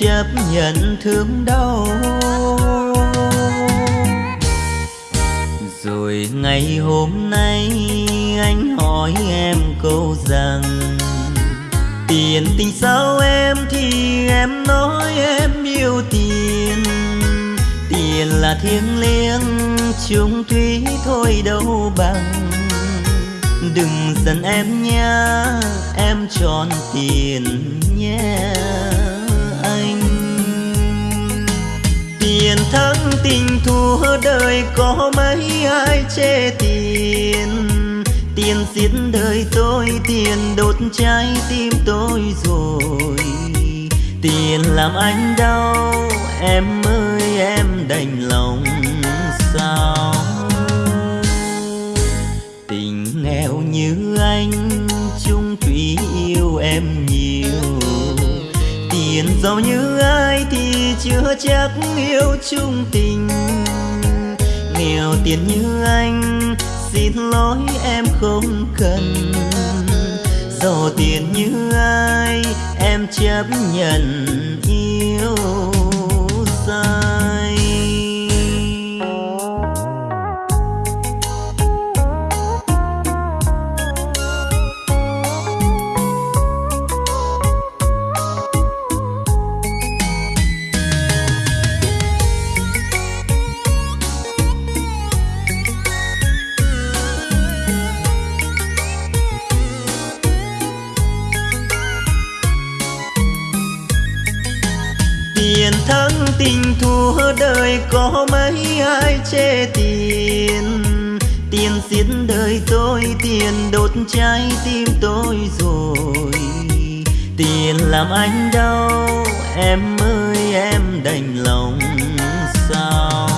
chấp nhận thương đau. Rồi ngày hôm nay anh hỏi em câu rằng tiền tình sao em? Thì em nói em yêu tiền. Tiền là thiêng liêng chung thủy thôi đâu bằng. Đừng giận em nha, em tròn tiền nhé. yeah. Tháng tình thua đời có mấy ai chê tiền? Tiền giết đời tôi, tiền đốt trái tim tôi rồi. Tiền làm anh đau, em ơi, em đành lòng sao? Tình nghèo như anh, chung thủy yêu em nhiều. Tiền giàu như anh chưa chắc yêu chung tình. Nghèo tiền như anh, xin lỗi em không cần. Giàu tiền như ai, em chấp nhận yêu. Tình thua đời có mấy ai chê tiền? Tiền giết đời tôi tiền đốt trái tim tôi rồi. Tiền làm anh đau, em ơi, em đành lòng sao?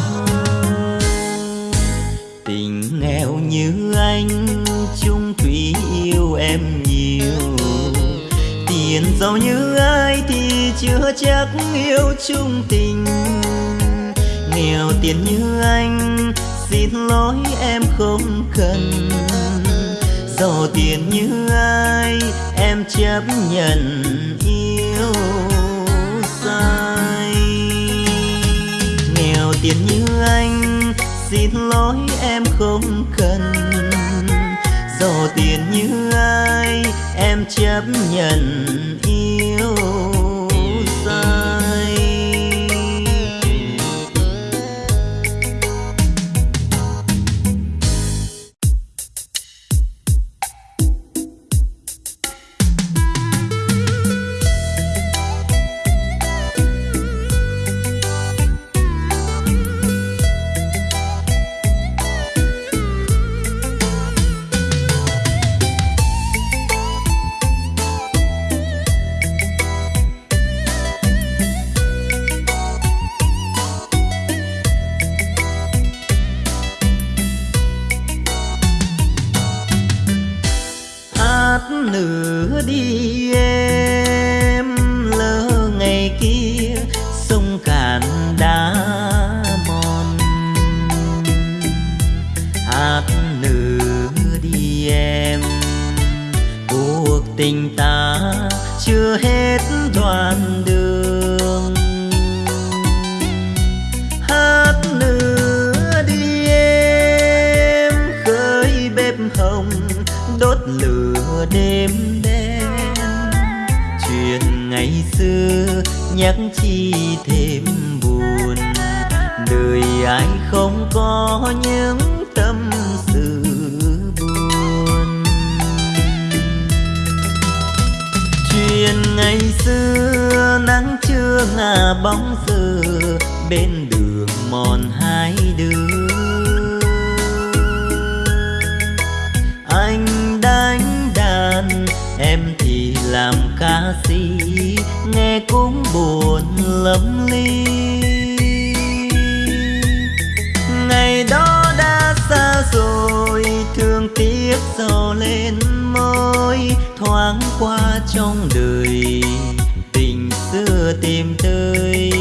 Tình nghèo như anh, chung thủy yêu em nhiều. Tiền giàu như ai chưa chắc yêu chung tình. Nghèo tiền như anh, xin lỗi em không cần. Giàu tiền như ai, em chấp nhận yêu sai. Nghèo tiền như anh, xin lỗi em không cần. Giàu tiền như ai, em chấp nhận yêu sai xa nghe cũng buồn lắm ly. Ngày đó đã xa rồi, thương tiếc sầu lên môi, thoáng qua trong đời, tình xưa tìm tới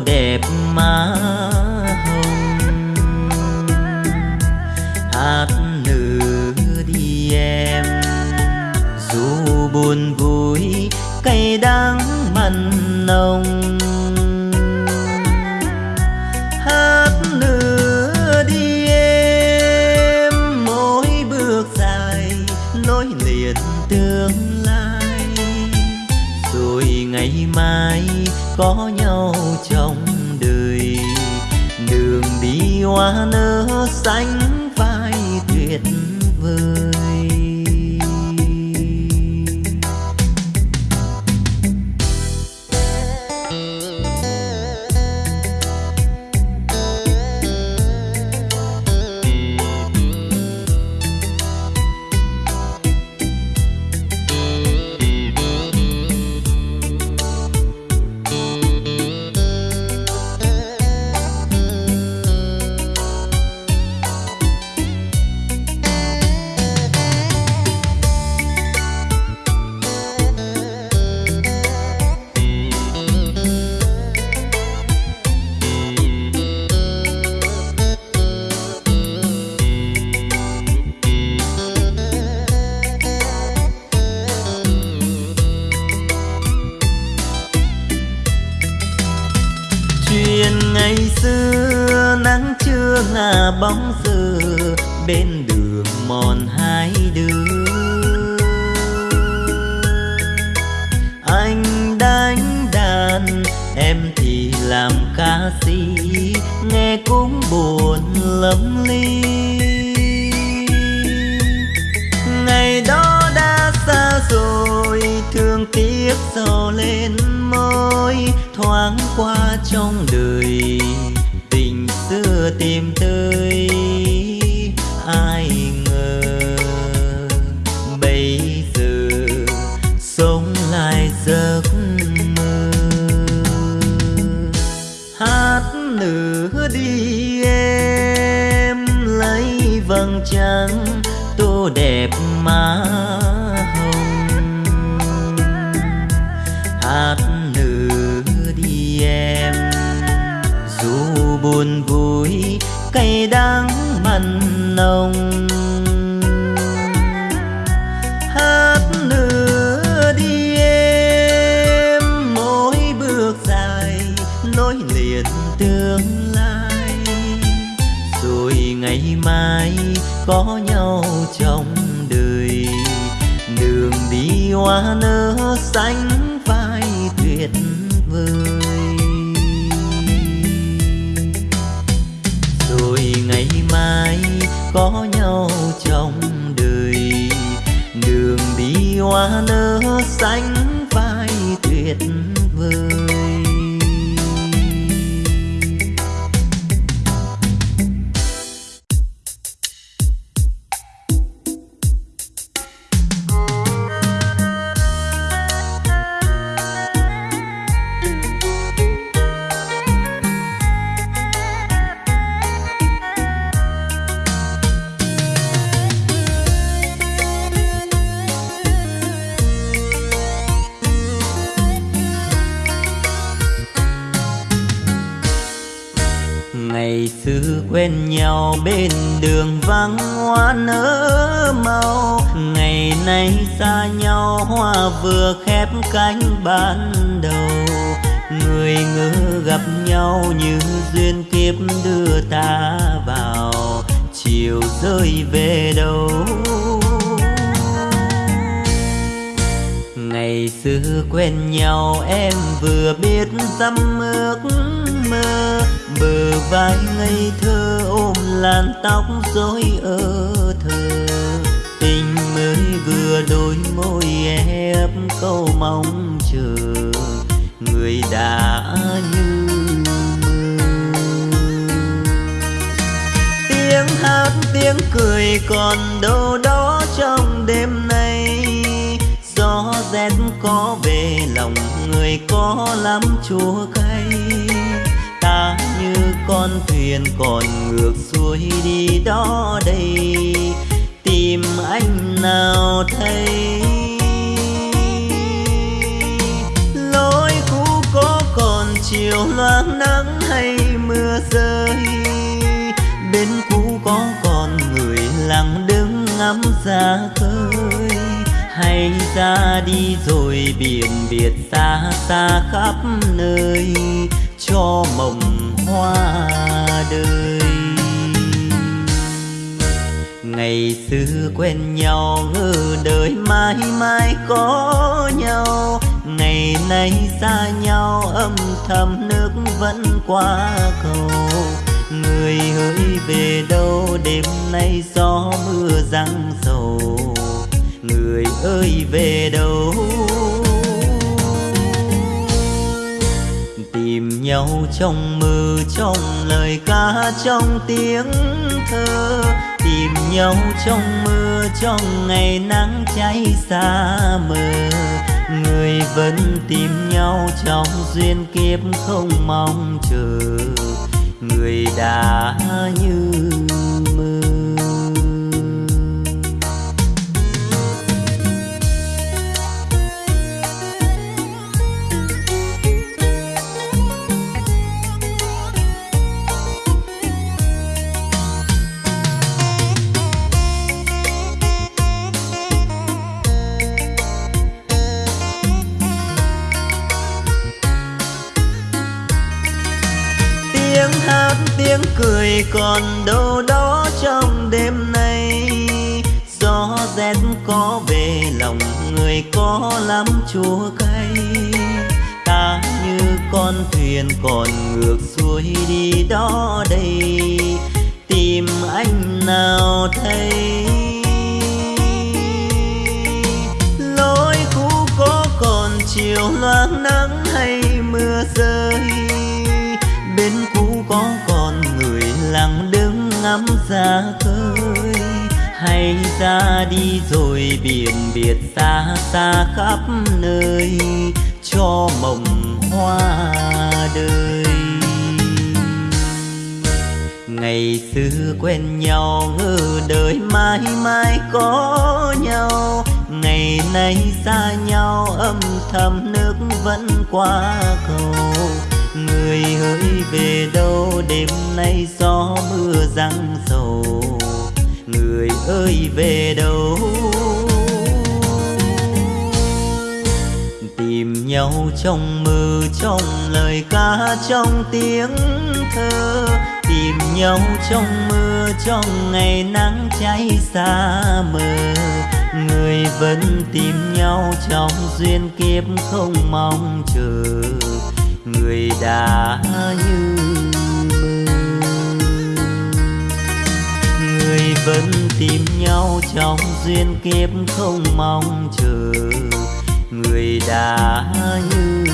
đẹp trong đời, tình xưa tìm tới, ai ngờ bây giờ sống lại giấc mơ. Hát nửa đi em, lấy vầng trăng tô đẹp mà nồng. Hát nửa đi em, mỗi bước dài, nối liền tương lai. Rồi ngày mai có nhau trong đời, đường đi hoa nở xanh vai tuyệt vời. theo trong đời. Đường đi hoa nở xanh cười còn đâu đó trong đêm nay. Gió rét có về, lòng người có lắm chua cay. Ta như con thuyền còn ngược xuôi đi đó đây. Tìm anh nào thấy? Lối cũ có còn chiều loang nắng hay mưa rơi? Bên cũ có còn lặng đứng ngắm ra khơi. Hay ra đi rồi biển biệt xa xa khắp nơi, cho mộng hoa đời. Ngày xưa quen nhau ngờ đời mãi mãi có nhau. Ngày nay xa nhau, âm thầm nước vẫn qua cầu người hỡi về đâu? Đêm nay gió mưa răng sầu người ơi, về đâu? Tìm nhau trong mơ, trong lời ca, trong tiếng thơ. Tìm nhau trong mưa trong ngày nắng cháy xa mờ. Người vẫn tìm nhau trong duyên kiếp không mong chờ người đã như tiếng cười còn đâu đó trong đêm nay. Gió rét có về, lòng người có lắm chua cay. Ta như con thuyền còn ngược xuôi đi đó đây. Tìm anh nào thấy lối cũ có còn chiều loáng nắng hay mưa rơi? Ngắm ra khơi. Hay ra đi rồi biển biệt xa xa khắp nơi, cho mộng hoa đời. Ngày xưa quen nhau ngờ đời mãi mãi có nhau. Ngày nay xa nhau, âm thầm nước vẫn qua cầu người hỡi về đâu, đêm nay gió mưa răng sầu. Người ơi, về đâu? Tìm nhau trong mơ, trong lời ca, trong tiếng thơ. Tìm nhau trong mưa trong ngày nắng cháy xa mờ. Người vẫn tìm nhau trong duyên kiếp không mong chờ người đã như người vẫn tìm nhau trong duyên kiếp không mong chờ. Người đã như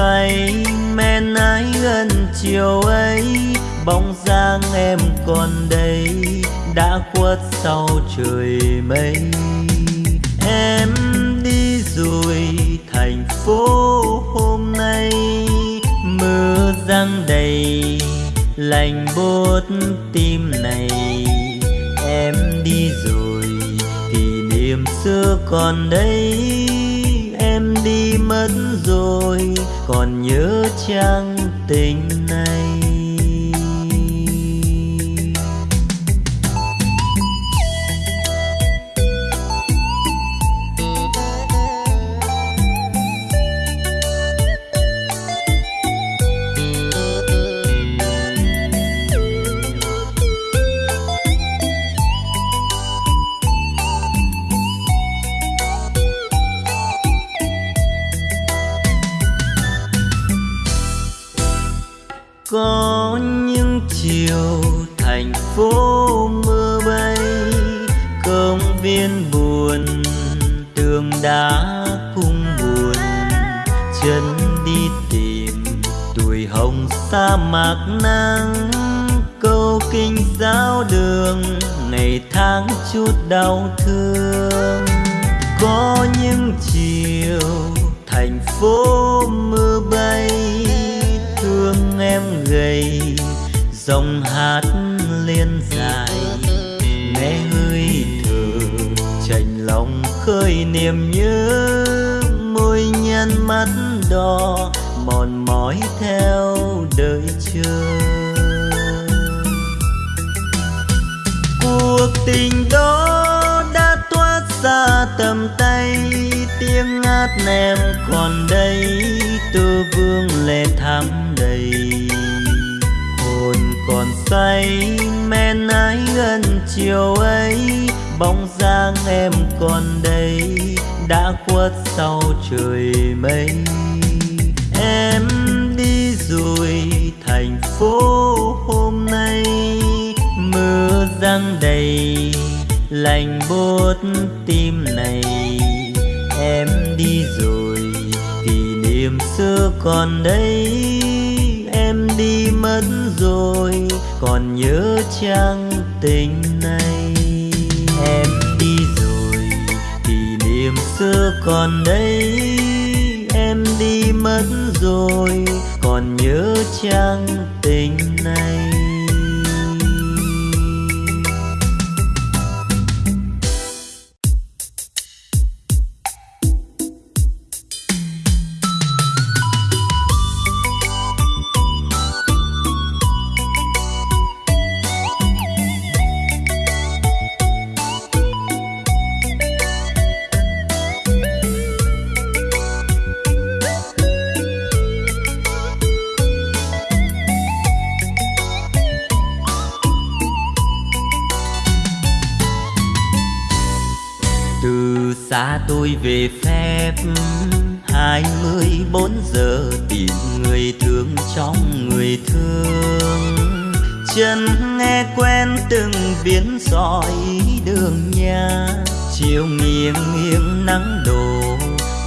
say men ái gần chiều ấy, bóng dáng em còn đây, đã khuất sau trời mây. Em đi rồi, thành phố hôm nay, mưa giăng đầy lành buốt tim này. Em đi rồi kỷ niệm xưa còn đây rồi còn nhớ chăng tình mạc nắng câu kinh giáo đường, ngày tháng chút đau thương. Có những chiều thành phố mưa bay, thương em gầy, dòng hát liên dài. Nghe hơi thở chành lòng khơi niềm nhớ, môi nhăn mắt đỏ, mòn mỏi theo đợi chờ. Cuộc tình đó đã thoát ra tầm tay, tiếng ngát em còn đây, tư vương lệ thắm đầy. Hồn còn say, men ái gần chiều ấy, bóng dáng em còn đây, đã khuất sau trời mây. Lành buốt tim này. Em đi rồi kỷ niệm xưa còn đây. Em đi mất rồi, còn nhớ chăng tình này. Em đi rồi kỷ niệm xưa còn đây. Em đi mất rồi, còn nhớ chăng tình này. Về phép. Hai mươi bốn giờ tìm người thương trong người thương. Chân nghe quen từng biến sỏi đường nhà. Chiều nghiêng nghiêng nắng đổ,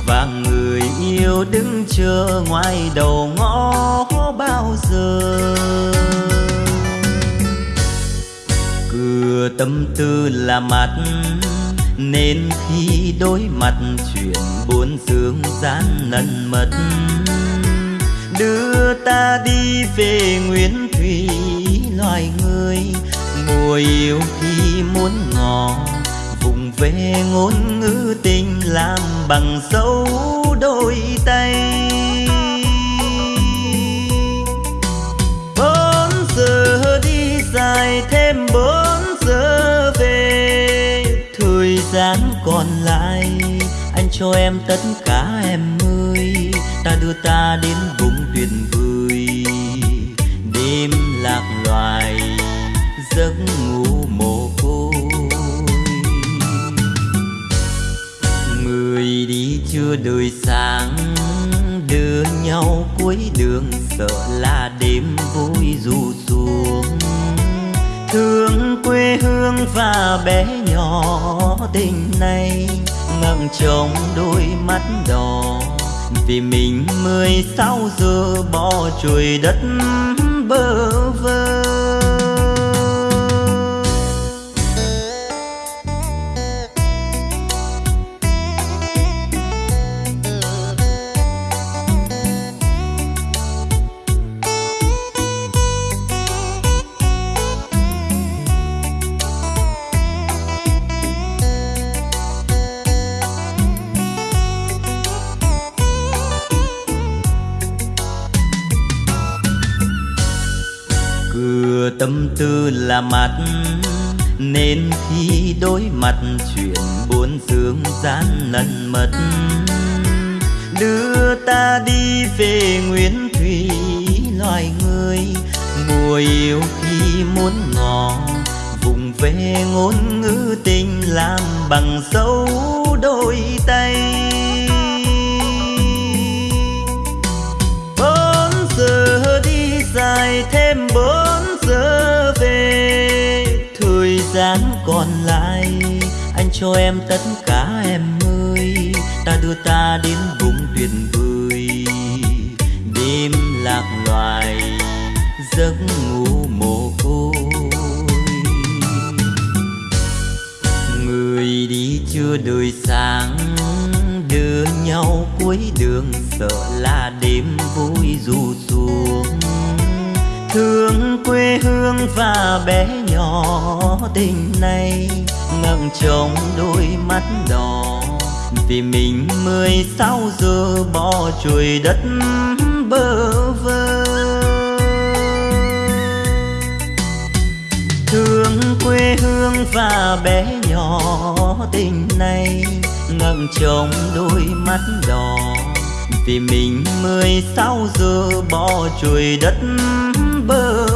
và người yêu đứng chờ ngoài đầu ngõ bao giờ. Cửa tâm tư là mặt, nên khi đối mặt chuyện buồn sương gian nần mật. Đưa ta đi về nguyên thủy loài người mùa yêu khi muốn ngỏ vùng về ngôn ngữ tình làm bằng dấu đôi tay. Bốn giờ đi dài thêm bốn cho em tất cả em ơi. Ta đưa ta đến vùng tuyệt vời đêm lạc loài, giấc ngủ mồ côi. Người đi chưa đời sáng, đưa nhau cuối đường, sợ là đêm vui dù xuống. Thương quê hương và bé nhỏ, tình này ngang trong đôi mắt đỏ. Vì mình mười sáu giờ bỏ chuỗi đất bơ vơ. Tư là mặt. Nên khi đối mặt, chuyện buồn dương gian lần mật. Đưa ta đi về nguyên thủy loài người mùa yêu khi muốn ngò vùng về ngôn ngữ tình làm bằng dấu đôi tay. Bốn giờ đi dài thêm bốn tháng còn lại. Anh cho em tất cả em ơi, ta đưa ta đến vùng tuyệt vời đêm lạc loài, giấc ngủ mồ côi. Người đi chưa đời sáng đưa nhau cuối đường, sợ là đêm vui dù xuống. Thương quê hương và bé nhỏ tình này ngẩng trong đôi mắt đỏ. Vì mình mười sáu giờ bỏ chuỗi đất bơ vơ. Thương quê hương và bé nhỏ tình này ngẩng trong đôi mắt đỏ. Vì mình mười sáu giờ bỏ chuỗi đất bơ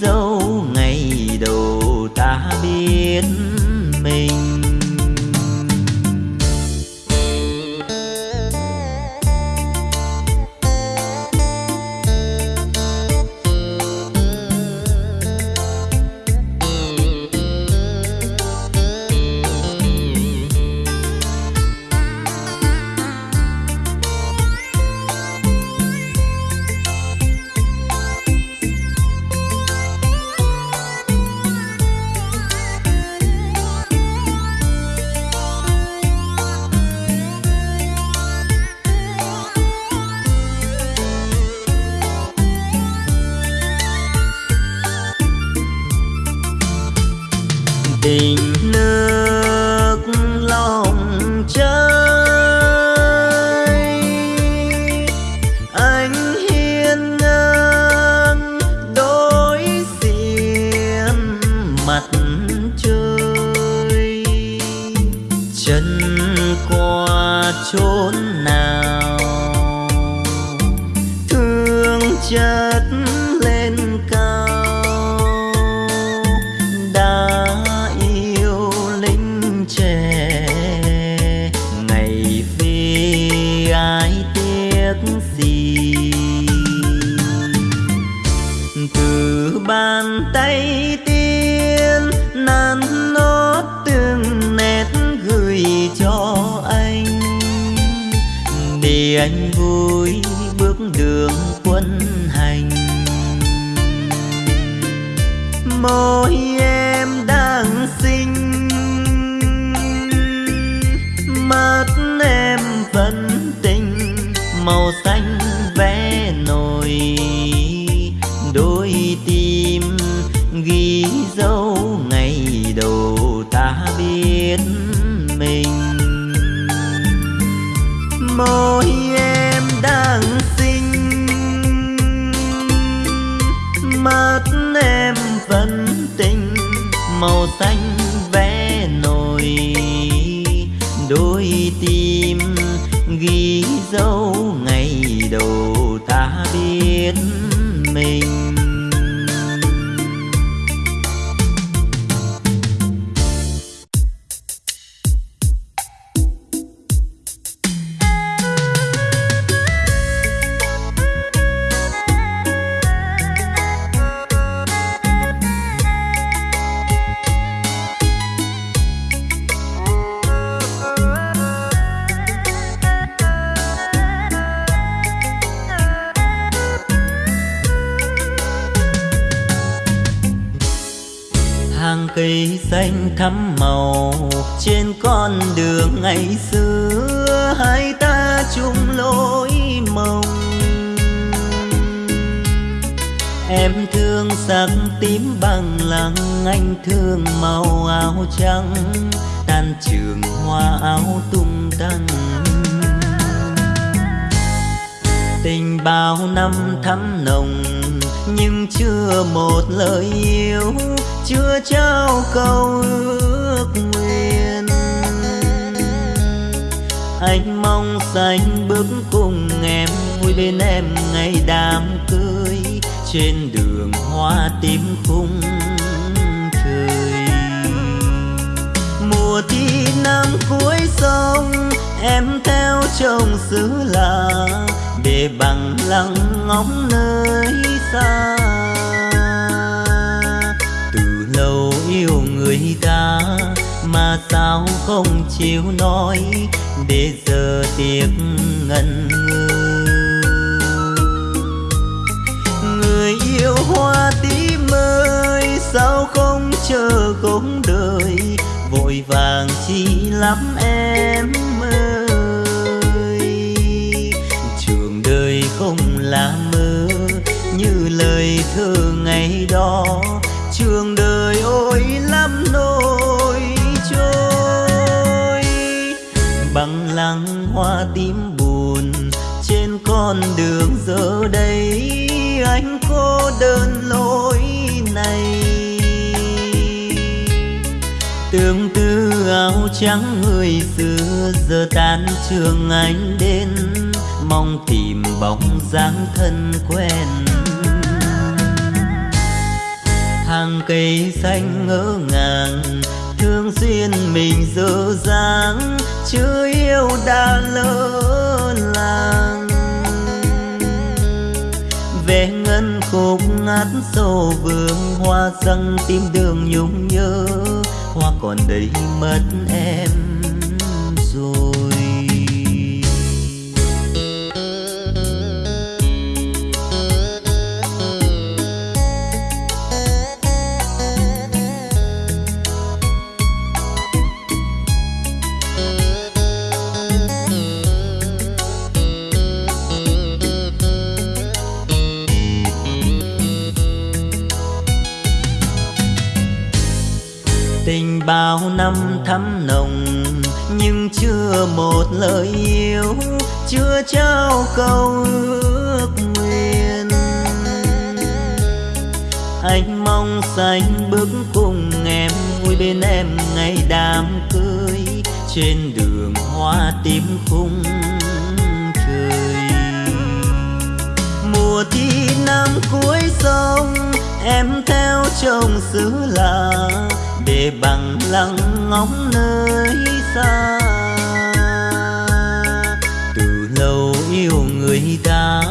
dấu ngày đầu ta biết mình. Con đường ngày xưa, hai ta chung lối mộng. Em thương sắc tím bằng lăng anh thương màu áo trắng tan trường hoa áo tung tăng. Tình bao năm thắm nồng, nhưng chưa một lời yêu, chưa trao câu ước nguyện anh mong xanh bước cùng em, vui bên em ngày đám cưới. Trên đường hoa tím khung trời mùa thi năm cuối sông, em theo chồng xứ lạ để bằng lăng ngóng nơi xa. Từ lâu yêu người ta mà sao không chịu nói để giờ tiếc ngần ngừ. Người yêu hoa tím ơi sao không chờ cũng đời, vội vàng chi lắm em ơi. Trường đời không là mơ, như lời thơ ngày đó, trường đời ôi là bằng lăng hoa tím buồn trên con đường giờ đây, anh cô đơn lối này. Tương tư áo trắng người xưa, giờ tan trường anh đến. Mong tìm bóng dáng thân quen. Hàng cây xanh ngỡ ngàng thường xuyên mình dở dáng chưa yêu đã lỡ làng. Về ngân khúc ngát sâu vương, hoa răng tim đường nhung nhớ, hoa còn đây mất em. Một lời yêu chưa trao câu ước nguyện. Anh mong xanh bước cùng em vui bên em ngày đám cưới. Trên đường hoa tím khung trời. Mùa thi năm cuối sông, em theo chồng xứ lạ để bằng lặng ngóng nơi xa. Yêu người ta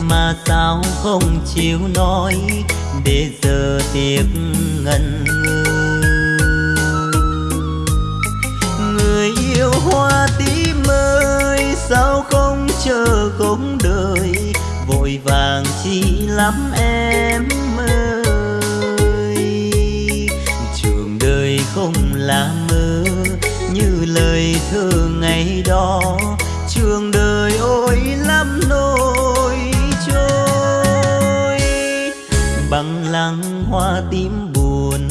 mà sao không chịu nói. Để giờ tiếc ngần ngừ. Người yêu hoa tím ơi, sao không chờ không đợi? Vội vàng chi lắm em ơi. Trường đời không là mơ, như lời thơ ngày đó. Trường đời bằng lăng hoa tím buồn.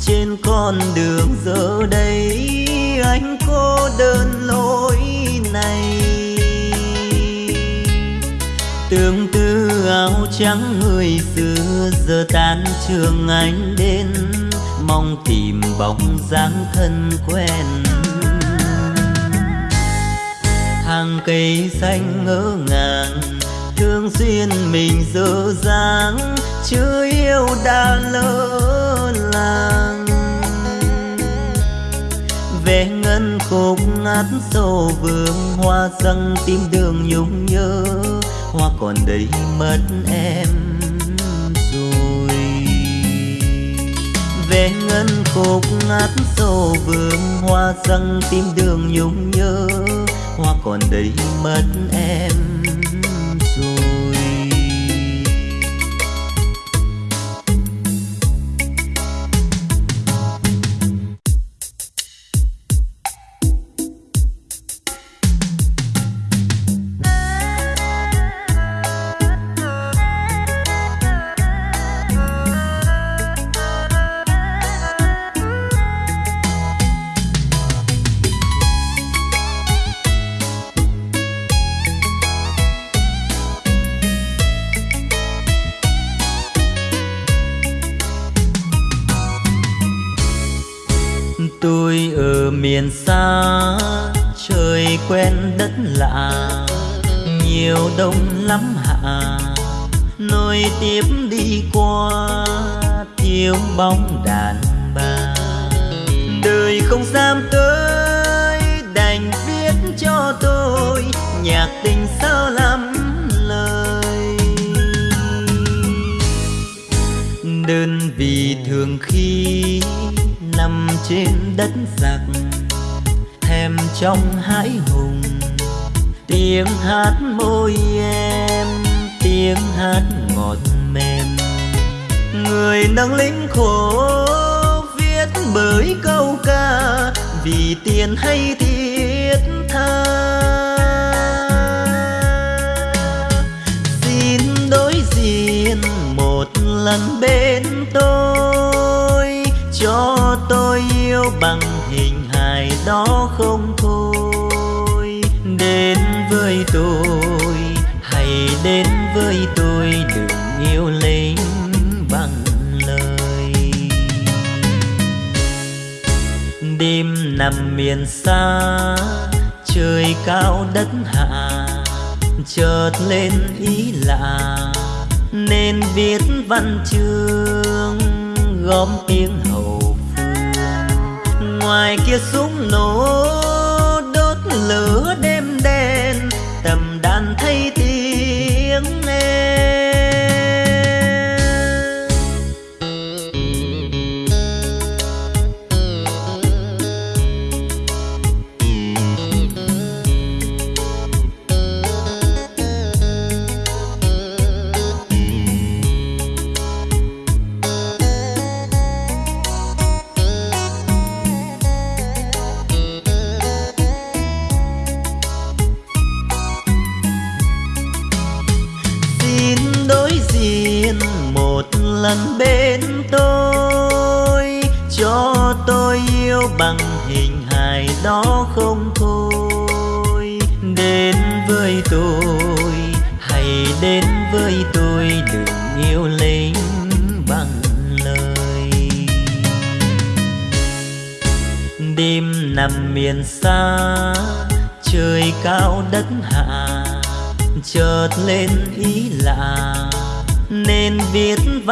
Trên con đường giờ đây, anh cô đơn lối này. Tương tư áo trắng người xưa, giờ tan trường anh đến. Mong tìm bóng dáng thân quen. Hàng cây xanh ngỡ ngàng thường xuyên mình dở dáng chưa yêu đã lỡ làng. Về ngân khúc ngát sâu vương hoa răng tim đường nhung nhớ. Hoa còn đây mất em rồi. Về ngân khúc ngát sâu vương hoa răng tim đường nhung nhớ. Hoa còn đây mất em đông lắm hạ. Nối tiếp đi qua thiếu bóng đàn bà. Đời không dám tới, đành viết cho tôi nhạc tình sao lắm lời. Đơn vì thường khi nằm trên đất giặc, thèm trong hãi hùng tiếng hát môi em, tiếng hát ngọt mềm. Người nâng lính khổ viết bởi câu ca, vì tiền hay thiết tha. Xin đối diện một lần bên tôi, cho tôi yêu bằng hình hài đó không thôi tôi. Hãy với tôi, đừng yêu lấy bằng lời. Đêm nằm miền xa, trời cao đất hạ, chợt lên ý lạ. Nên viết văn chương, gom tiếng hậu phương. Ngoài kia súng nổ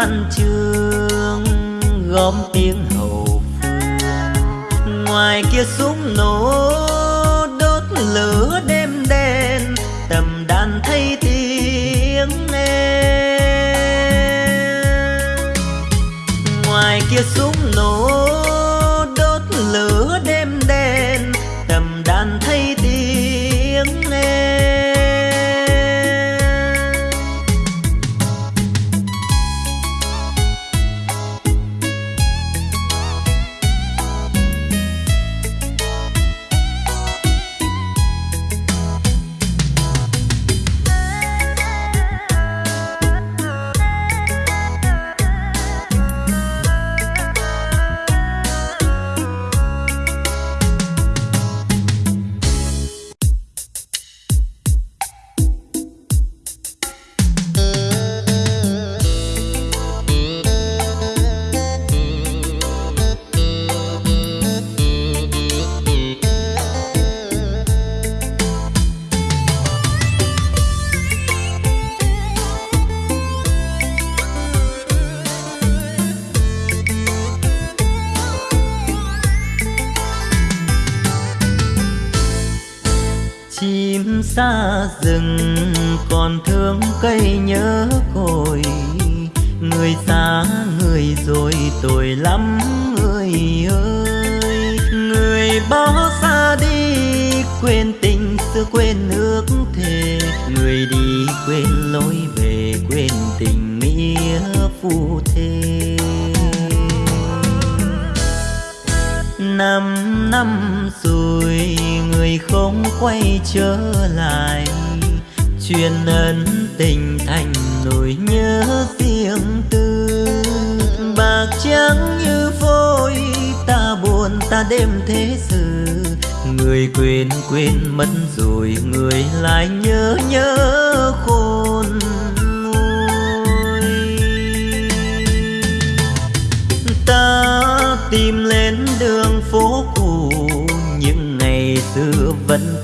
văn chương gom tiếng hậu phương. Ngoài kia súng nổ trở lại. Truyền ân tình thành nỗi nhớ riêng tư. Bạc trắng như vôi ta buồn ta đêm thế sự. Người quên quên mất rồi người lại nhớ nhớ khôn ta tìm lên đường phố cũ, những ngày xưa vẫn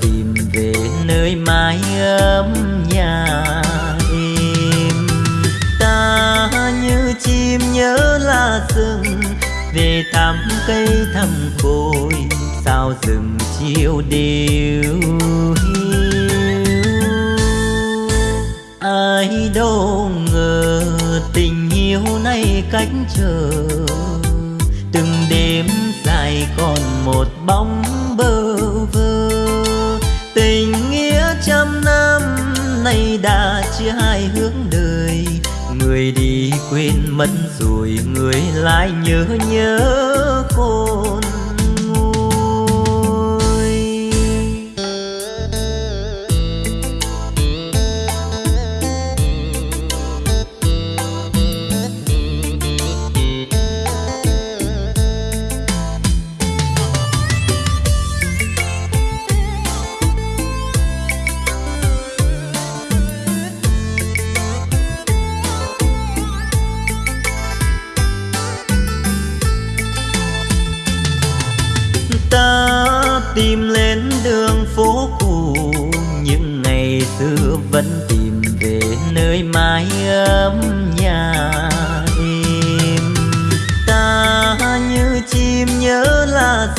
nơi mái ấm nhà em ta như chim nhớ là rừng, về thăm cây thăm cội sao rừng chiều đều hiu. Ai đâu ngờ tình yêu nay cách chờ, từng đêm dài còn một bóng bơ vơ. Tình trăm năm nay đã chia hai hướng đời. Người đi quên mất rồi người lại nhớ nhớ khôn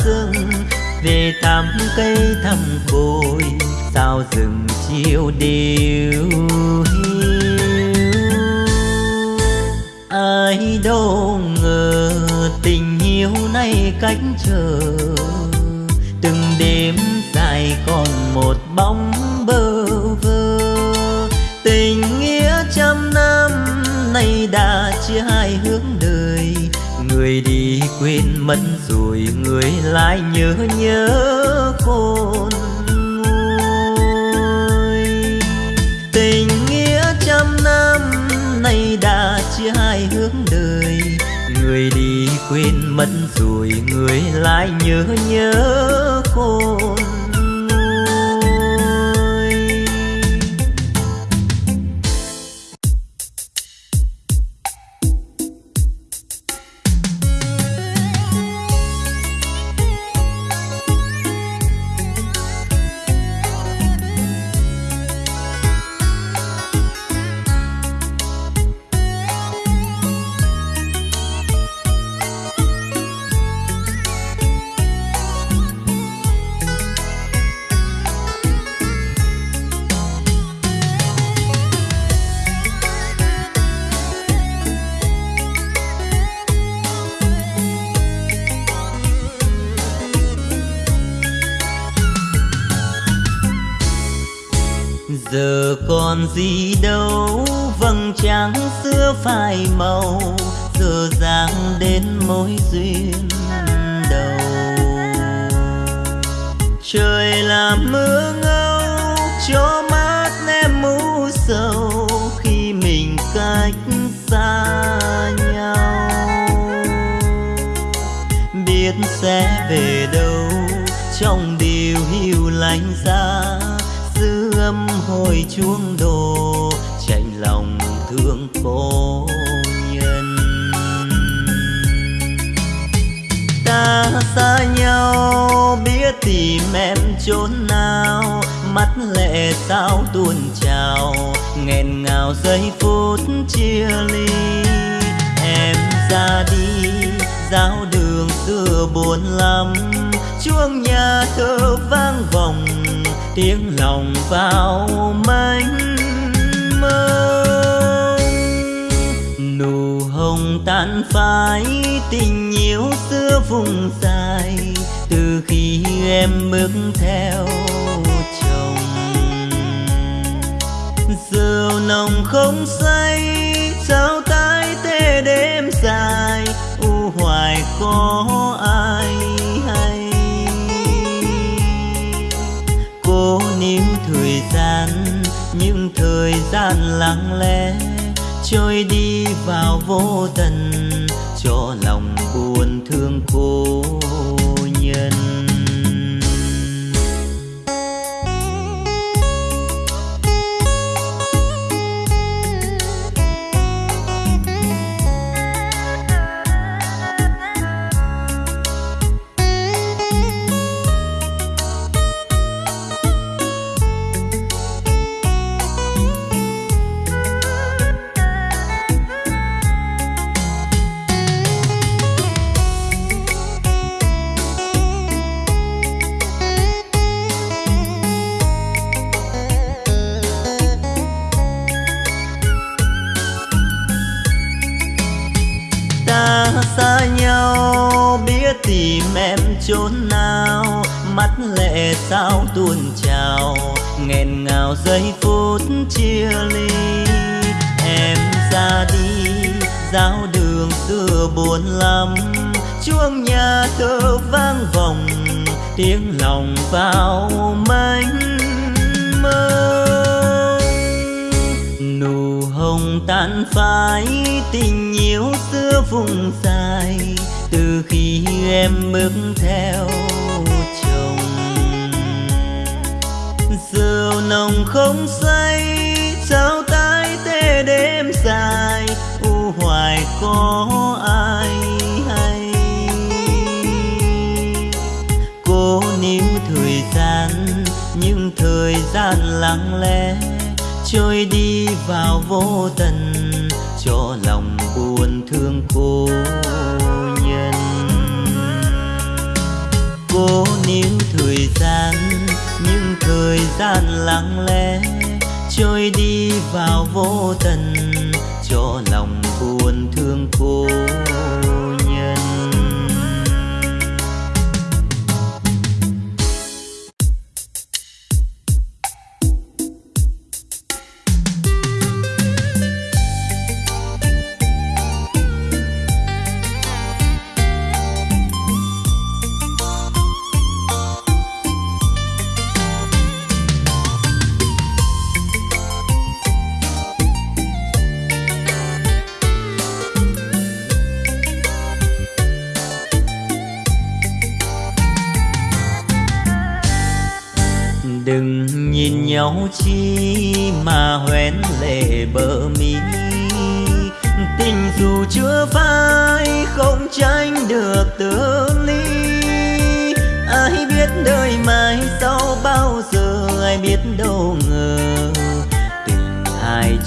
rừng về thăm cây thăm bồi sao rừng chiều điêu ai đâu ngờ tình yêu nay cách chờ, từng đêm dài còn một bóng bơ vơ. Tình nghĩa trăm năm nay đã chia hai hướng đời, người đi quên mất rồi người lại nhớ nhớ khôn nguôi. Tình nghĩa trăm năm nay đã chia hai hướng đời. Người đi quên mất rồi người lại nhớ nhớ khôn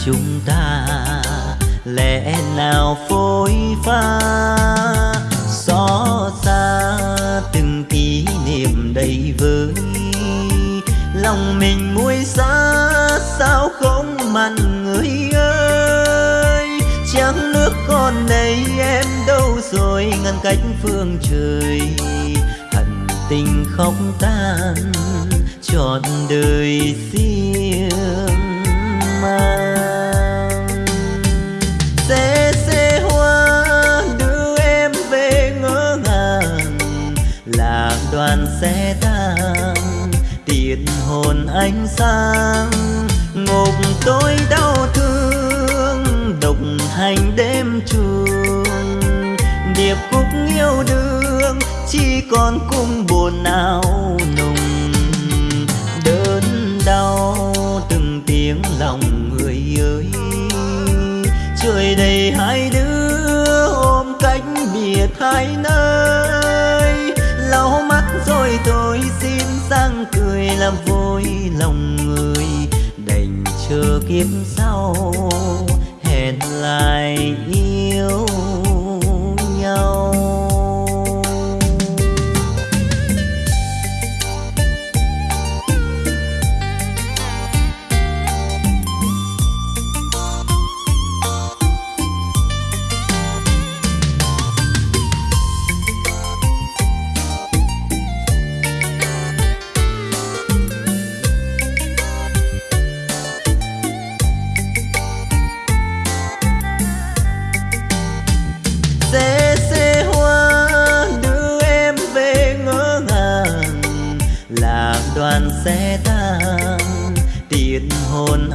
chúng ta, lẽ nào phôi pha? Xót xa từng kỷ niệm đầy vơi, lòng mình muối xa sao không mặn người ơi? Chẳng nước con đây em đâu rồi, ngăn cách phương trời. Hận tình không tan trọn đời riêng. Đoàn xe tang, tiền hồn ánh sáng, ngục tôi đau thương, độc hành đêm trường điệp khúc yêu đương, chỉ còn cung buồn não nùng đớn đau, từng tiếng lòng người ơi. Trời đầy hai đứa ôm cách biệt hai nơi rồi tôi xin sang cười làm vui lòng người. Đành chờ kiếp sau, hẹn lại yêu nhau.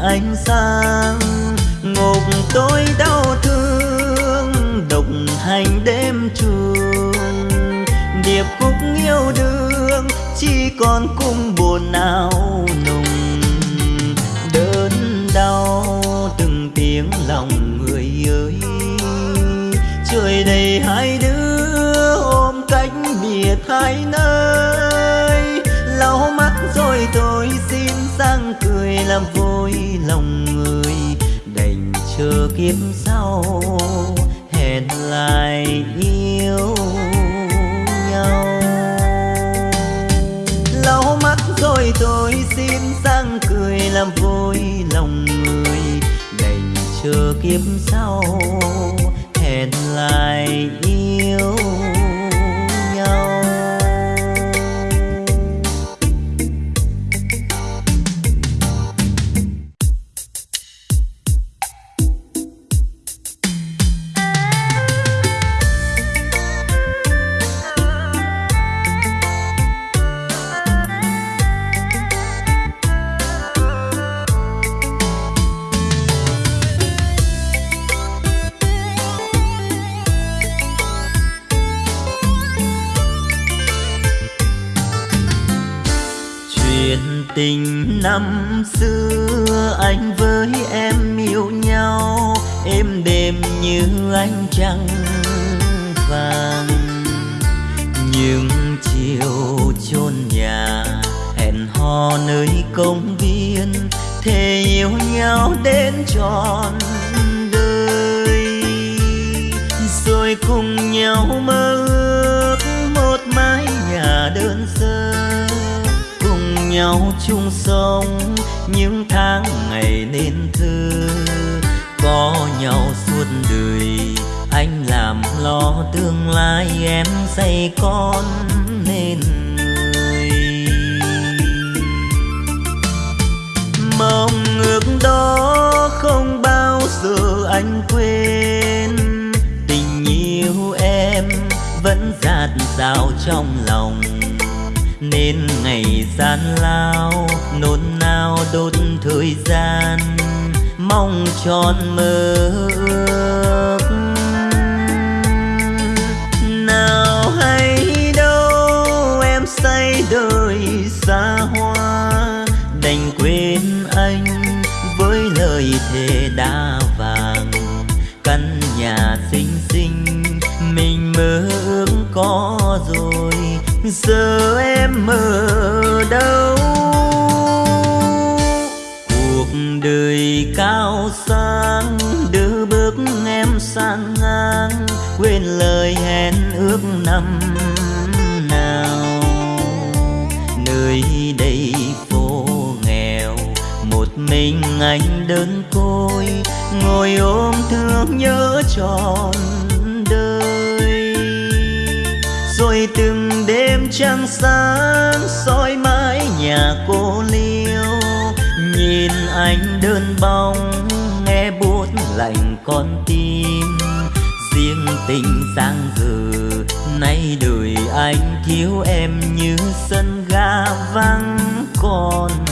Ánh sáng. Ngục tôi đau thương, độc hành đêm trường. Điệp khúc yêu đương, chỉ còn cung buồn nào nùng đớn đau, từng tiếng lòng người ơi. Trời đầy hai đứa, ôm cách biệt hai nơi. Lau mắt rồi tôi xin làm vui lòng người, đành chờ kiếp sau, hẹn lại yêu nhau. Lau mắt rồi tôi xin sang cười làm vui lòng người, đành chờ kiếp sau, hẹn lại yêu lời hẹn ước năm nào. Nơi đây phố nghèo, một mình anh đơn côi, ngồi ôm thương nhớ tròn đời. Rồi từng đêm trăng sáng soi mãi nhà cô liêu, nhìn anh đơn bóng, nghe buốt lạnh con tim tình sang giờ nay đời anh thiếu em như sân ga vắng còn.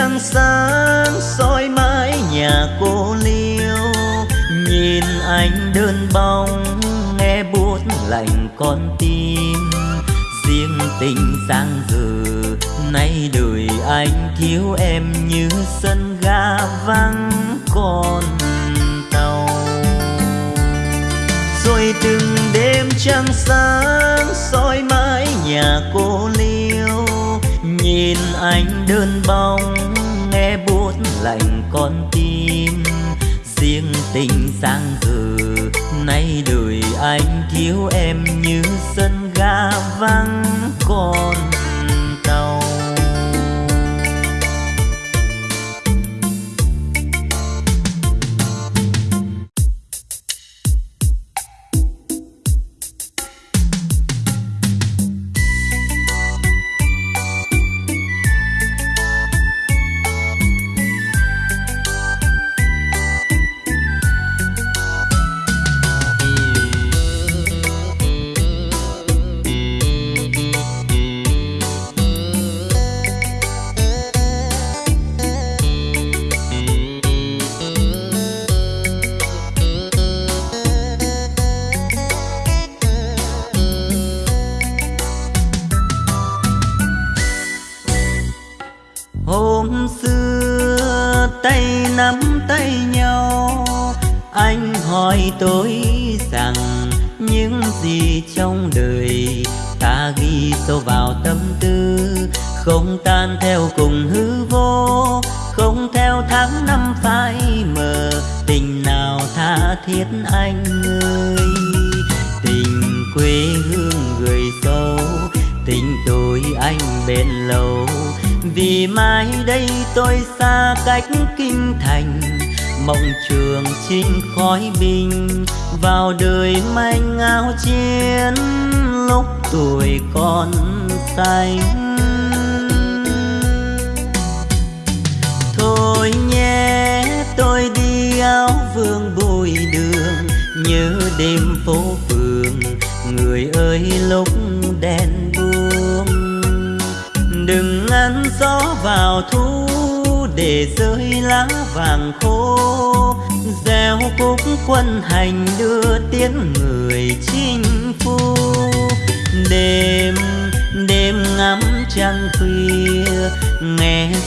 Trăng sáng soi mái nhà cô liêu. Nhìn anh đơn bóng, nghe buốt lạnh con tim. Riêng tình sang dừ nay đời anh thiếu em như sân ga vắng con tàu. Rồi từng đêm trăng sáng soi mái nhà cô liêu nhìn anh đơn bóng, nghe buốt lạnh con tim riêng tình sang giờ nay đời anh thiếu em như sân ga vắng còn.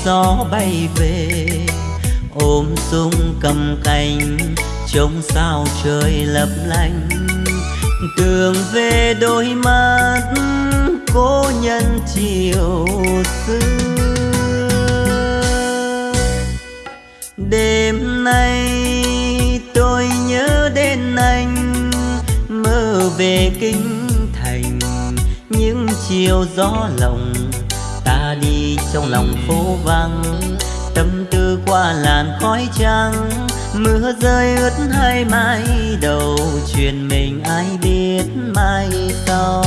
Gió bay về, ôm súng cầm cành, trông sao trời lấp lánh. Tưởng về đôi mắt, cố nhân chiều xưa. Đêm nay tôi nhớ đến anh, mơ về kinh thành, những chiều gió lộng trong lòng phố vắng. Tâm tư qua làn khói trắng, mưa rơi ướt hai mái đầu. Chuyện mình ai biết mai sau.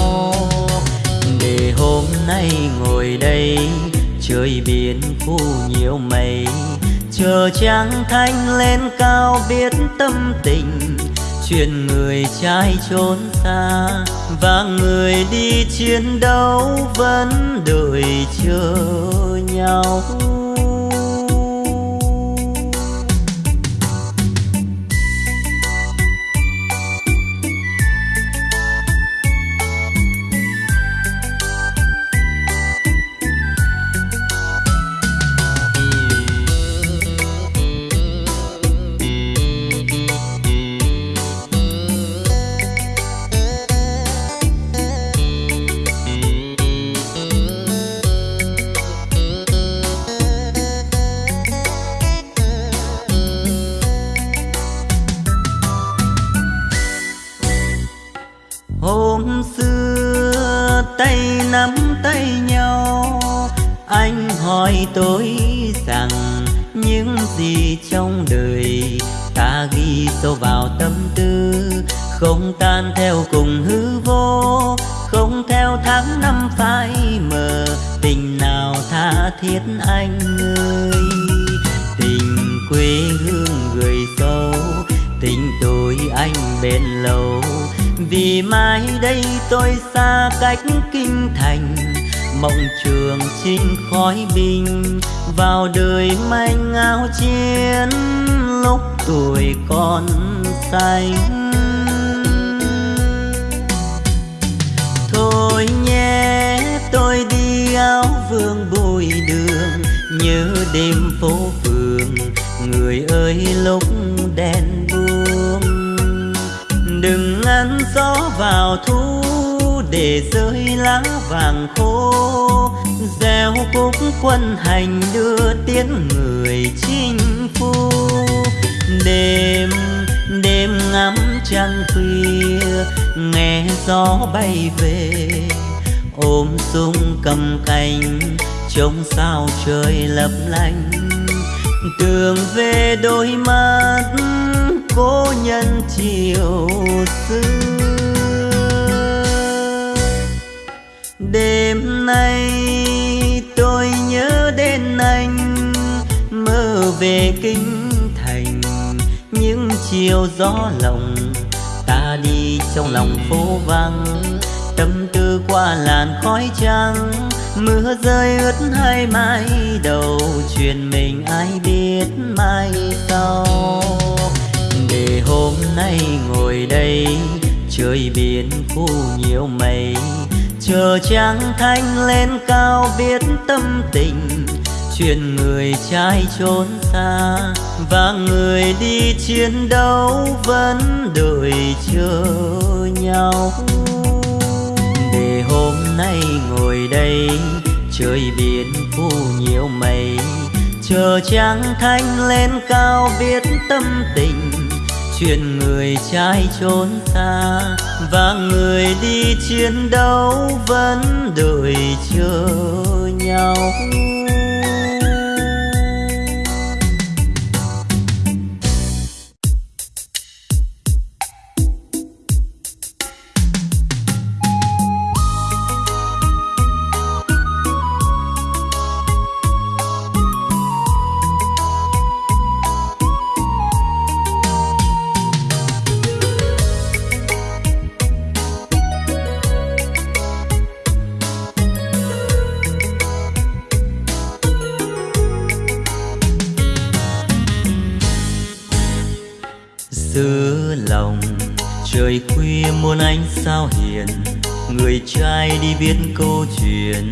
Để hôm nay ngồi đây, trời biển thu nhiều mây. Chờ trăng thanh lên cao biết tâm tình chuyện người trai trốn xa và người đi chiến đấu vẫn đợi chờ nhau. Đêm phố phường, người ơi lúc đèn buông. Đừng ngăn gió vào thu để rơi lá vàng khô. Gieo cúc quân hành đưa tiếng người chinh phu. Đêm đêm ngắm trăng khuya, nghe gió bay về. Ôm súng cầm cành trông sao trời lấp lánh. Tưởng về đôi mắt cô nhân chiều xưa. Đêm nay tôi nhớ đến anh, mơ về kinh thành. Những chiều gió lộng ta đi trong lòng phố vắng. Tâm tư qua làn khói trắng mưa rơi ướt hai mái đầu, chuyện mình ai biết mai sau. Để hôm nay ngồi đây, trời biển phủ nhiều mây. Chờ trăng thanh lên cao biết tâm tình, chuyện người trai trốn xa. Và người đi chiến đấu vẫn đợi chờ nhau. Để hôm nay ngồi đây, trời biển phủ nhiều mây. Chờ trăng thanh lên cao viết tâm tình, chuyện người trai trốn xa và người đi chiến đấu vẫn đợi chờ nhau. Sao hiền, người trai đi viết câu chuyện,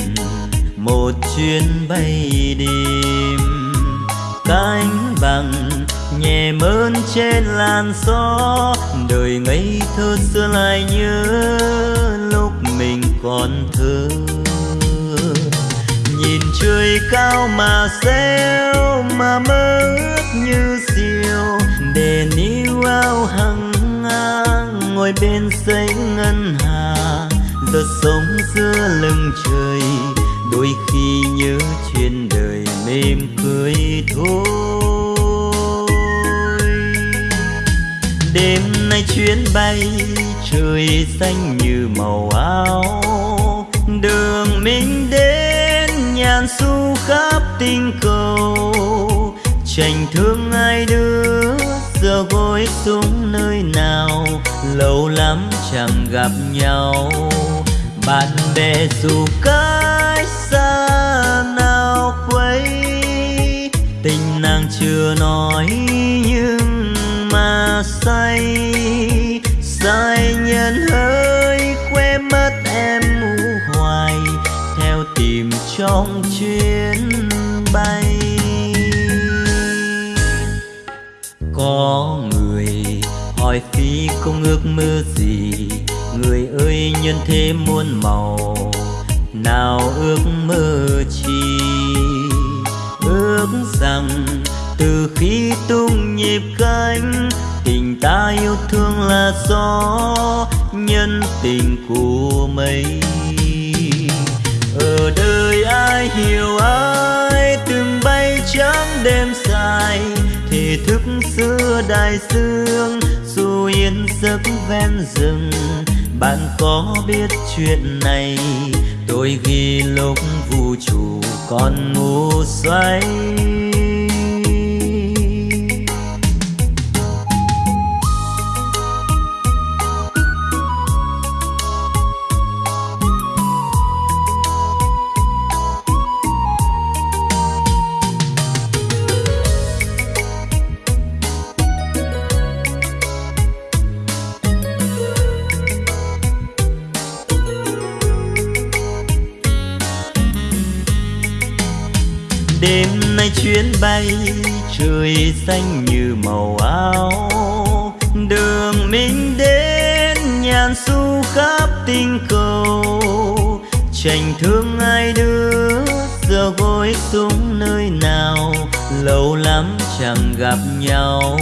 một chuyến bay đêm. Cánh bằng nhẹ mơn trên làn gió, đời ngây thơ xưa lại nhớ lúc mình còn thơ. Nhìn trời cao mà reo mà mơ ước như diều để níu ao hằng bên xây ngân hà. Giọt sống giữa lưng trời, đôi khi nhớ chuyện đời mềm cười thôi. Đêm nay chuyến bay, trời xanh như màu áo. Đường mình đến, nhàn su khắp tình cầu. Tranh thương ai đưa giờ gối xuống nơi nào, lâu lắm chẳng gặp nhau. Bạn bè dù cách xa nào quấy, tình nàng chưa nói nhưng mà say. Say nhân hơi quên mất em mù hoài, theo tìm trong chuyến bay. Có người hỏi phi không ước mơ gì. Người ơi, nhân thế muôn màu, nào ước mơ chi? Ước rằng từ khi tung nhịp cánh, tình ta yêu thương là gió nhân tình của mây ở đời ai hiểu ai, từng bay trắng đêm dài thì thức xưa đại dương, dù yên giấc ven rừng. Bạn có biết chuyện này, tôi ghi lúc vũ trụ còn ngủ xoay chuyến bay, trời xanh như màu áo. Đường mình đến, nhàn su khắp tinh cầu. Tranh thương ai đưa giờ gối xuống nơi nào? Lâu lắm chẳng gặp nhau.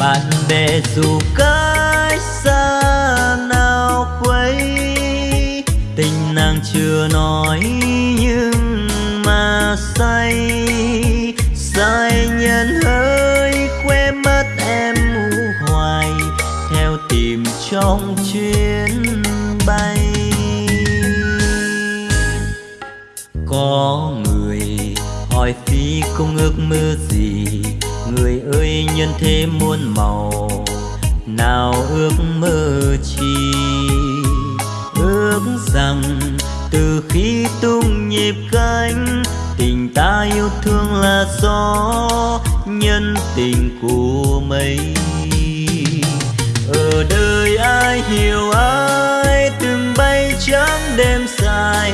Bạn bè dù cách xa ước mơ gì? Người ơi, nhân thế muôn màu, nào ước mơ chi? Ước rằng từ khi tung nhịp cánh tình ta yêu thương là gió nhân tình của mây ở đời ai hiểu, ai từng bay trắng đêm dài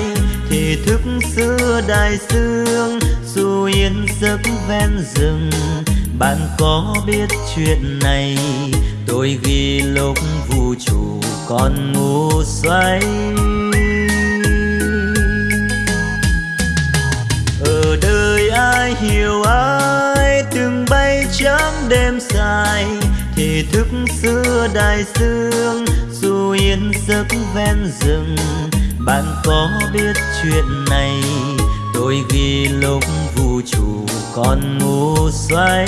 thì thức xưa đại dương yên giấc ven rừng. Bạn có biết chuyện này? Tôi ghi lúc vũ trụ còn ngủ xoay ở đời ai hiểu ai, từng bay trắng đêm dài. Thì thức xưa đại dương, dù yên giấc ven rừng. Bạn có biết chuyện này? Tôi ghi lúc vũ trụ còn ngủ say.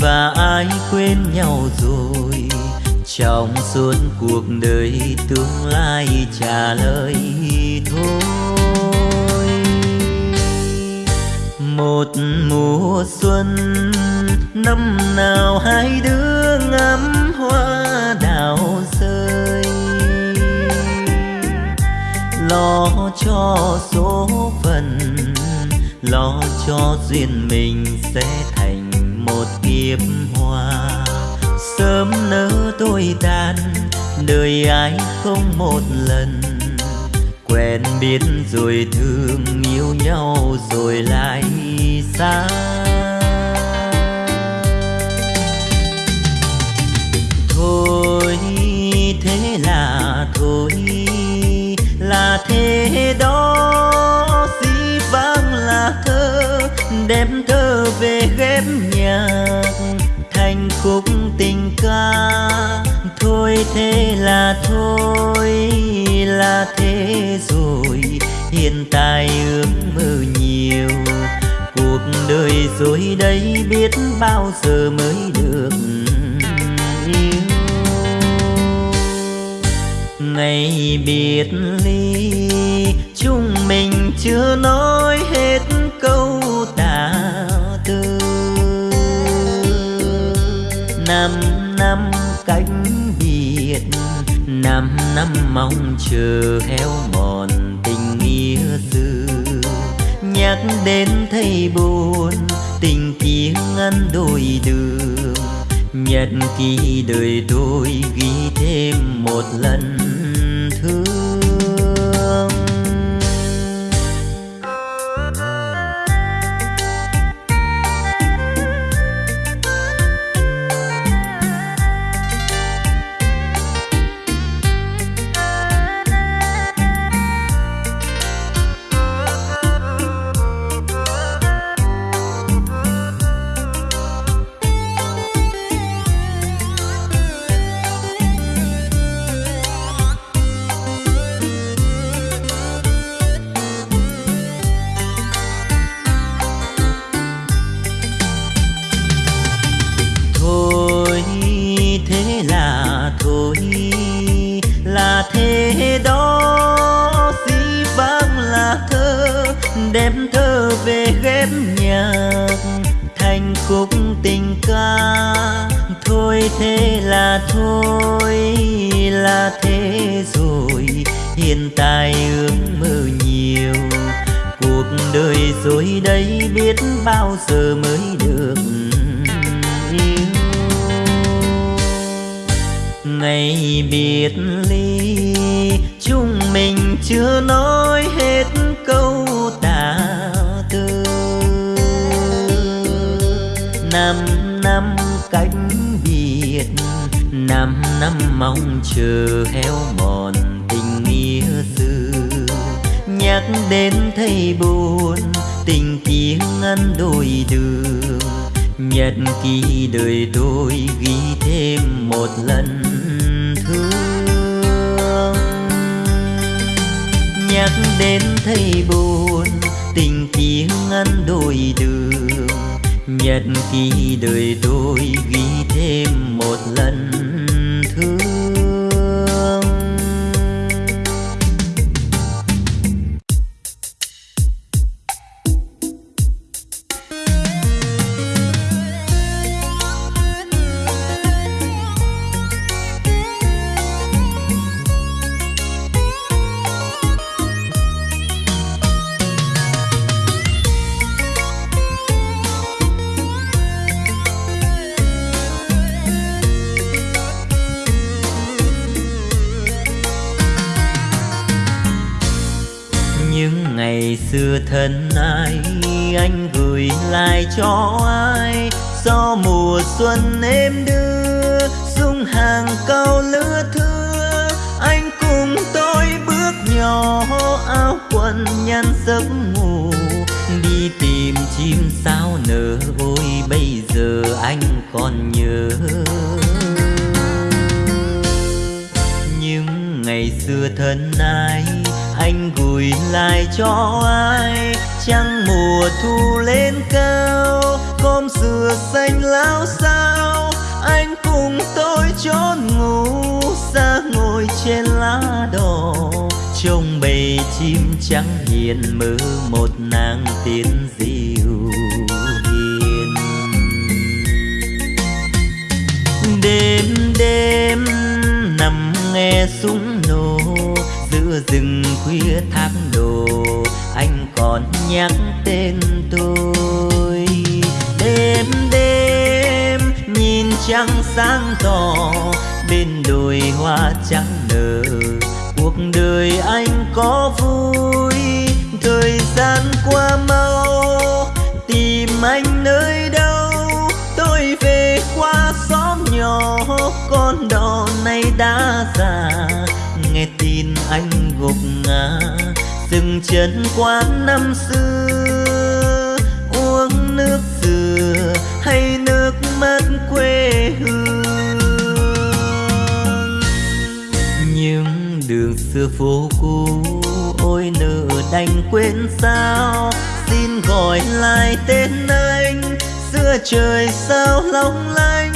Và ai quên nhau rồi? Trong suốt cuộc đời tương lai trả lời thôi. Một mùa xuân, năm nào hai đứa ngắm hoa đào rơi. Lo cho số phận, lo cho duyên mình sẽ thành một hòa. Sớm nỡ tôi tan đời ai không một lần. Quen biết rồi thương yêu nhau rồi lại xa. Thôi thế là thôi, là thế đó dĩ vang là thơ, đem thơ về ghép nhạc. Thành khúc tình ca, thôi thế là thôi, là thế rồi. Hiện tại ước mơ nhiều, cuộc đời rồi đây biết bao giờ mới được yêu. Ngày biệt ly, chúng mình chưa nói năm mong chờ héo mòn tình nghĩa xưa nhắc đến thấy buồn, tình kia ngăn đôi đường. Nhật ký đời tôi ghi thêm một lần. Đem thơ về ghép nhạc, thành khúc tình ca. Thôi thế là thôi, là thế rồi. Hiện tại ước mơ nhiều, cuộc đời rồi đây biết bao giờ mới được yêu. Ngày biệt ly, chúng mình chưa nói. Năm mong chờ héo mòn tình nghĩa xưa nhắc đến thấy buồn, tình tiếng ngăn đôi đường. Nhật ký đời tôi ghi thêm một lần thương. Nhắc đến thấy buồn, tình tiếng ngăn đôi đường. Nhật ký đời tôi ghi thêm một lần thân ai, anh gửi lại cho ai? Do mùa xuân em đưa dung hàng câu lứa thưa. Anh cùng tôi bước nhỏ, áo quần nhăn giấc ngủ. Đi tìm chim sao nở, ôi bây giờ anh còn nhớ. Những ngày xưa thân ai anh gửi lại cho ai? Trăng mùa thu lên cao côm dừa xanh lao sao anh cùng tôi chốn ngủ, xa ngồi trên lá đỏ trông bầy chim trắng hiền mơ một nàng tiên diệu hiền. Đêm đêm nằm nghe súng nổ mưa rừng khuya tháng đồ, anh còn nhắc tên tôi. Đêm đêm nhìn trăng sáng tỏ, bên đồi hoa trắng nở. Cuộc đời anh có vui, thời gian qua mau, tìm anh nơi đâu? Tôi về qua xóm nhỏ, con đò này đã già anh gục ngã. Dừng chân quán năm xưa, uống nước dừa hay nước mắt quê hương. Những đường xưa phố cũ, ôi nợ đành quên sao? Xin gọi lại tên anh, xưa trời sao long lanh?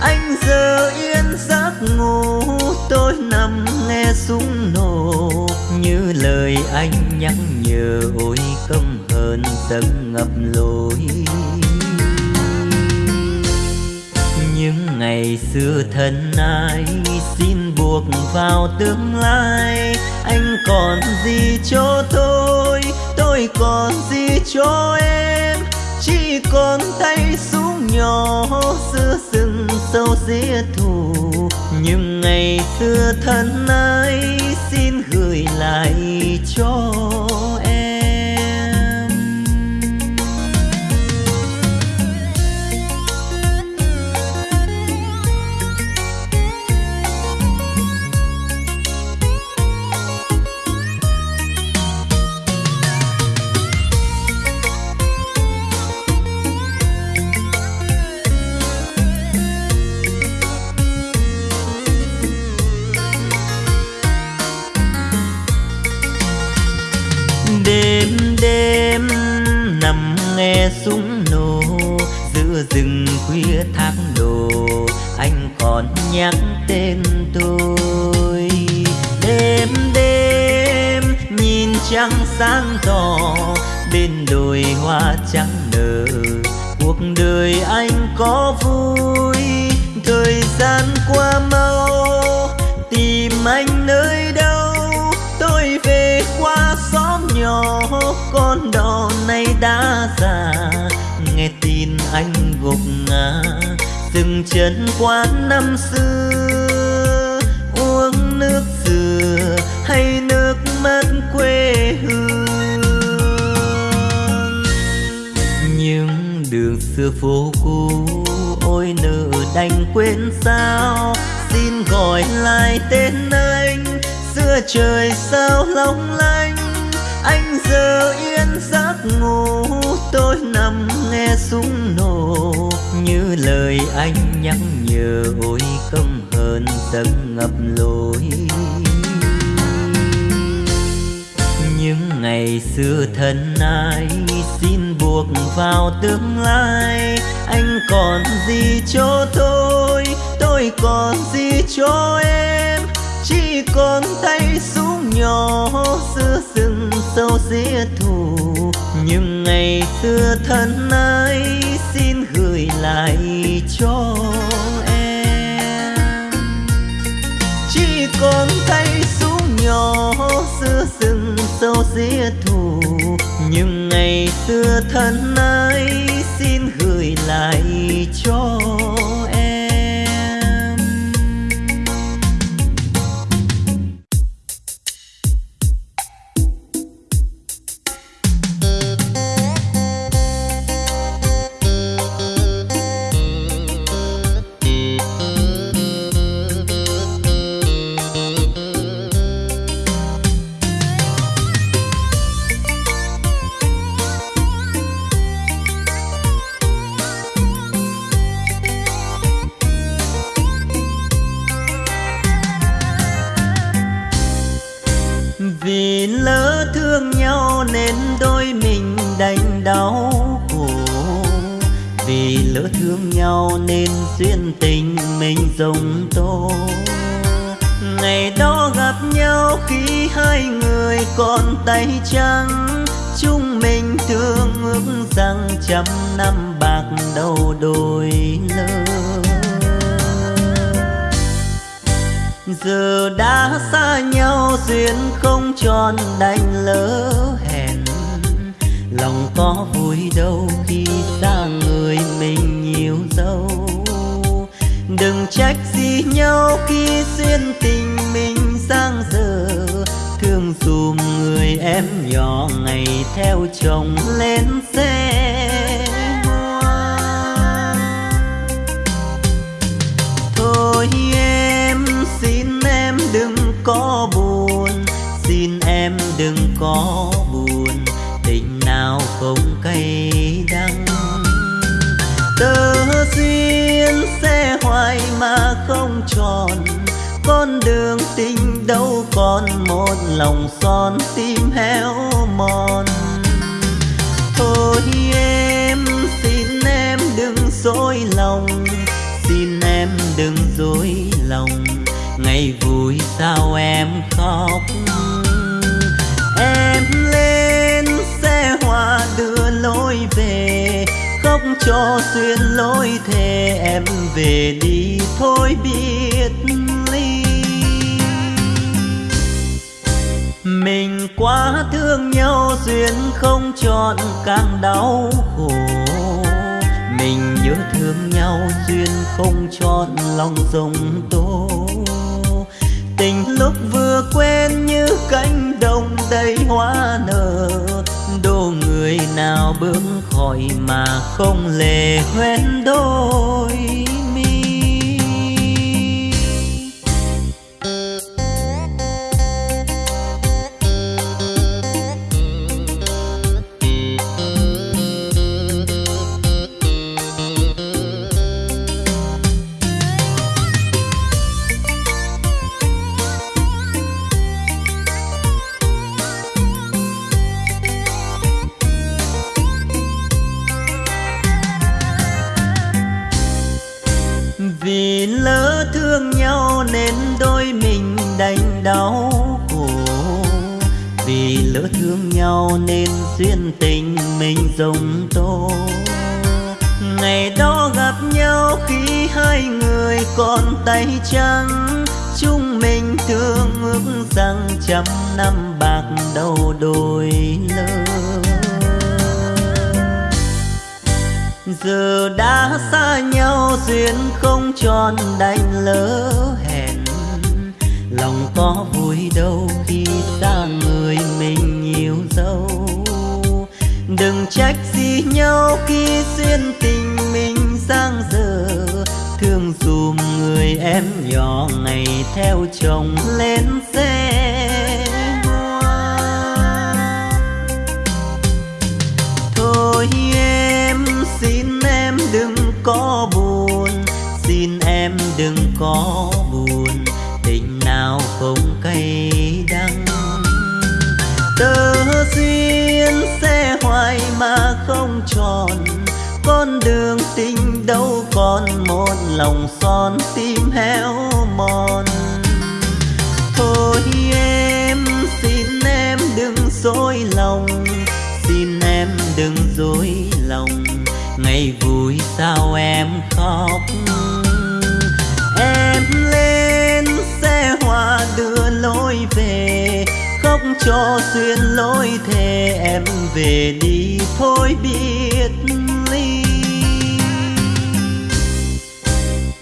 Anh giờ yên giấc ngủ, tôi nằm nghe súng nổ như lời anh nhắc nhở, ôi công hơn tâm ngập lối. Những ngày xưa thân ai xin buộc vào tương lai, anh còn gì cho tôi? Tôi còn gì cho em? Chỉ còn tay súng nhỏ xưa rừng sâu dĩa thù nhưng ngày xưa thân ái xin gửi lại cho nhắc tên tôi. Đêm đêm nhìn trăng sáng tỏ, bên đồi hoa trắng nở. Cuộc đời anh có vui, thời gian qua mau. Tìm anh nơi đâu, tôi về qua xóm nhỏ. Con đò này đã già, nghe tin anh gục ngã dừng chân quán năm xưa. Uống nước dừa hay nước mắt quê hương. Những đường xưa phố cũ ôi nợ đành quên sao. Xin gọi lại tên anh giữa trời sao long lanh. Anh giờ yên giấc ngủ tôi nằm nghe súng nổ, như lời anh nhắc nhở, ôi căm hờn tâm ngập lối. Những ngày xưa thân ai xin buộc vào tương lai, anh còn gì cho tôi? Tôi còn gì cho em? Chỉ còn tay súng nhỏ xưa sừng sâu dĩa thù. Những ngày xưa thân ấy xin gửi lại cho em. Chỉ còn tay xuống nhỏ xưa rừng sâu xía thù. Những ngày xưa thân ấy xin gửi lại cho em duyên tình mình dùng tô. Ngày đó gặp nhau khi hai người còn tay trắng. Chúng mình thương ước rằng trăm năm bạc đầu đôi lơ. Giờ đã xa nhau duyên không tròn đành lỡ hẹn. Lòng có vui đâu khi xa người mình nhiều dâu trách gì nhau khi duyên tình mình sang dở? Thương dùm người em nhỏ ngày theo chồng lên xe Thôi em xin em đừng có buồn, Xin em đừng có buồn, Tình nào không cay đắng? Tớ xin xe hoài mà không tròn. Con đường tình đâu còn một lòng son tim héo mòn. Thôi em, xin em đừng dối lòng. Xin em đừng dối lòng. Ngày vui sao em khóc? Em lên xe hoa đưa lối khóc cho xuyên lối thề em về đi thôi biết ly. Mình quá thương nhau, duyên không chọn càng đau khổ. Mình nhớ thương nhau, duyên không chọn lòng rồng tôi tình lúc vừa quen như cánh đồng đầy hoa nở. Đô người nào bước khỏi mà không lề hoen đôi. nhau nên duyên tình mình rồng tô. Ngày đó gặp nhau khi hai người còn tay trắng, chúng mình thương ước rằng trăm năm bạc đầu đôi lơ. Giờ đã xa nhau duyên không tròn đành lỡ hẹn, lòng có vui đâu khi xa người. trách gì nhau khi duyên tình mình sang dở? Thương dùm người em nhỏ ngày theo chồng lên xe hoa. Thôi em, xin em đừng có buồn, xin em đừng có buồn, tình nào không cay đắng. Tơ duyên sẽ hoài mà không tròn. Con đường tình đâu còn một lòng son tim héo mòn. Thôi em, xin em đừng dối lòng. Xin em đừng dối lòng. Ngày vui sao em khóc? Em lên xe hoa đưa lối về khóc cho xuyên lối thề em về đi thôi biết ly.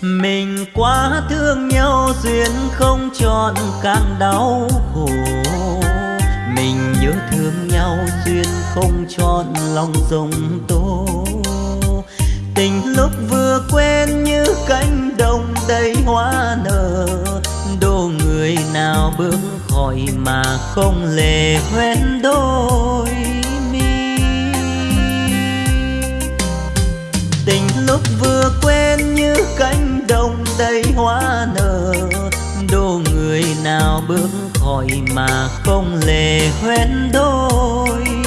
Mình quá thương nhau, duyên không chọn càng đau khổ. Mình nhớ thương nhau, duyên không chọn lòng rồng tô. Tình lúc vừa quen như cánh đồng đầy hoa nở đô người nào bước khỏi mà không lệ hoen đôi mi. Tình lúc vừa quen như cánh đồng đầy hoa nở, đô người nào bước khỏi mà không lệ hoen đôi